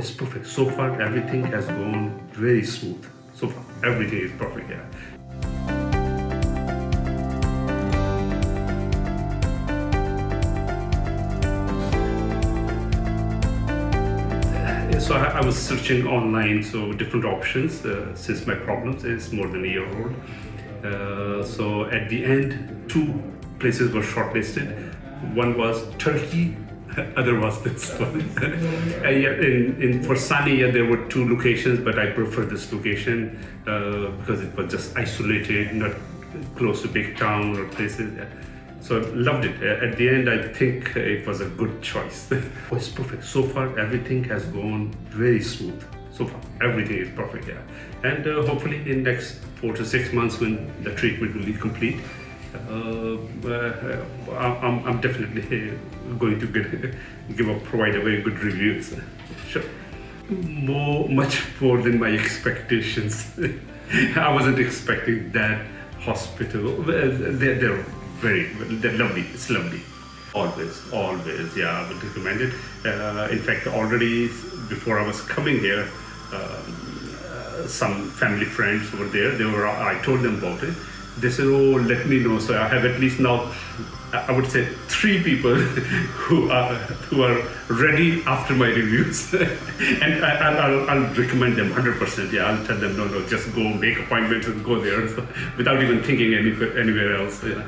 it's perfect. So far, everything has gone very smooth. So far, everything is perfect here. So I, I was searching online, so different options uh, since my problems is more than a year old. Uh, so at the end, two places were shortlisted. One was Turkey, other was this one. Uh, yeah, in, in for Sania, there were two locations, but I prefer this location uh, because it was just isolated, not close to big town or places. Yeah. So I loved it. Uh, At the end, I think it was a good choice. oh, it's perfect. So far, everything has gone very smooth. So far, everything is perfect. Yeah, and uh, hopefully in next four to six months, when the treatment will be complete, I'm, I'm definitely going to get, give a provide a very good reviews. Sure. More, much more than my expectations. I wasn't expecting that hospital. They're, they're very, they're lovely. It's lovely. Always, always, yeah, I would recommend it. Uh, in fact, already before I was coming here, um, uh, some family friends were there. They were. I told them about it. They said, "Oh, let me know." So I have at least now, I would say, three people who are who are ready after my reviews, and I, I'll, I'll, recommend them 100%. Yeah, I'll tell them, no, no, just go make appointments and go there, without even thinking any, anywhere else. Yeah.